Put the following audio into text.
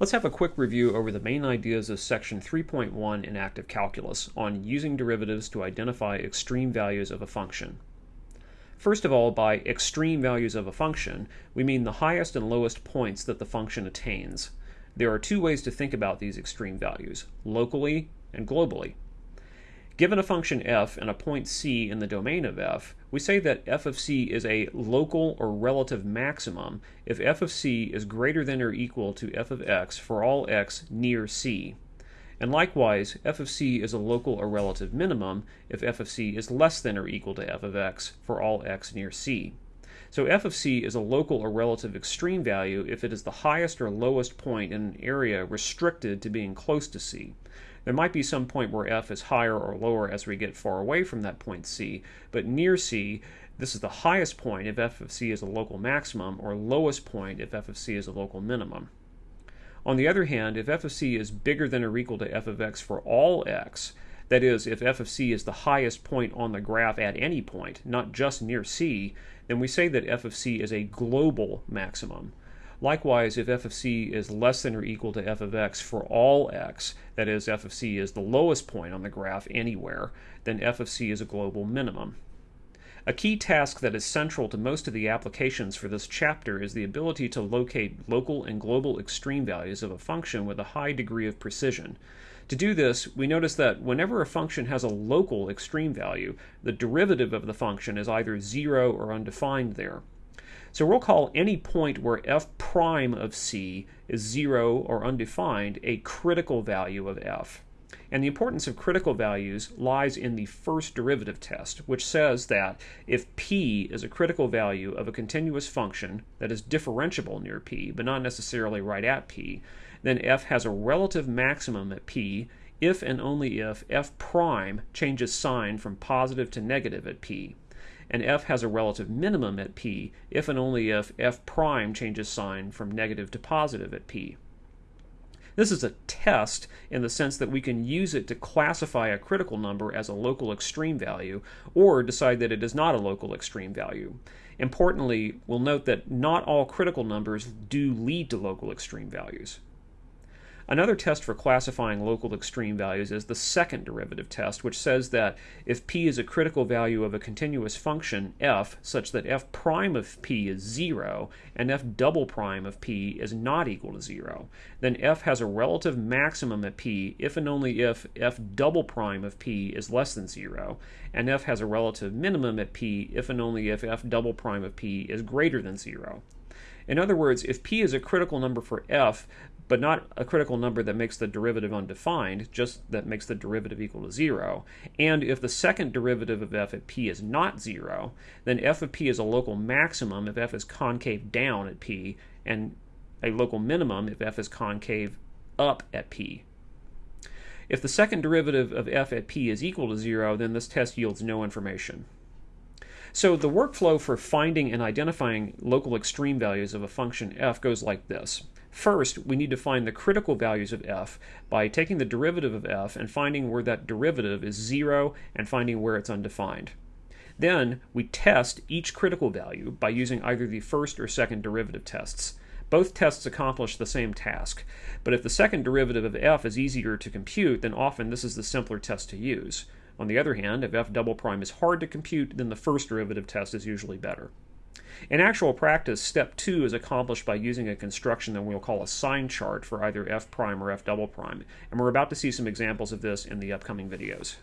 Let's have a quick review over the main ideas of section 3.1 in active calculus on using derivatives to identify extreme values of a function. First of all, by extreme values of a function, we mean the highest and lowest points that the function attains. There are two ways to think about these extreme values, locally and globally. Given a function f and a point c in the domain of f, we say that f of c is a local or relative maximum if f of c is greater than or equal to f of x for all x near c. And likewise, f of c is a local or relative minimum if f of c is less than or equal to f of x for all x near c. So f of c is a local or relative extreme value if it is the highest or lowest point in an area restricted to being close to c. There might be some point where f is higher or lower as we get far away from that point c, but near c, this is the highest point if f of c is a local maximum, or lowest point if f of c is a local minimum. On the other hand, if f of c is bigger than or equal to f of x for all x, that is, if f of c is the highest point on the graph at any point, not just near c, then we say that f of c is a global maximum. Likewise, if f of c is less than or equal to f of x for all x, that is, f of c is the lowest point on the graph anywhere, then f of c is a global minimum. A key task that is central to most of the applications for this chapter is the ability to locate local and global extreme values of a function with a high degree of precision. To do this, we notice that whenever a function has a local extreme value, the derivative of the function is either 0 or undefined there. So we'll call any point where f prime of c is 0 or undefined a critical value of f. And the importance of critical values lies in the first derivative test, which says that if p is a critical value of a continuous function that is differentiable near p, but not necessarily right at p, then f has a relative maximum at p if and only if f prime changes sign from positive to negative at p and f has a relative minimum at p if and only if f prime changes sign from negative to positive at p. This is a test in the sense that we can use it to classify a critical number as a local extreme value or decide that it is not a local extreme value. Importantly, we'll note that not all critical numbers do lead to local extreme values. Another test for classifying local extreme values is the second derivative test, which says that if p is a critical value of a continuous function f such that f prime of p is 0 and f double prime of p is not equal to 0, then f has a relative maximum at p if and only if f double prime of p is less than 0, and f has a relative minimum at p if and only if f double prime of p is greater than 0. In other words, if p is a critical number for f, but not a critical number that makes the derivative undefined, just that makes the derivative equal to 0. And if the second derivative of f at p is not 0, then f of p is a local maximum if f is concave down at p, and a local minimum if f is concave up at p. If the second derivative of f at p is equal to 0, then this test yields no information. So the workflow for finding and identifying local extreme values of a function f goes like this. First, we need to find the critical values of f by taking the derivative of f and finding where that derivative is 0 and finding where it's undefined. Then, we test each critical value by using either the first or second derivative tests. Both tests accomplish the same task, but if the second derivative of f is easier to compute, then often this is the simpler test to use. On the other hand, if f double prime is hard to compute, then the first derivative test is usually better. In actual practice, step two is accomplished by using a construction that we'll call a sign chart for either f prime or f double prime, and we're about to see some examples of this in the upcoming videos.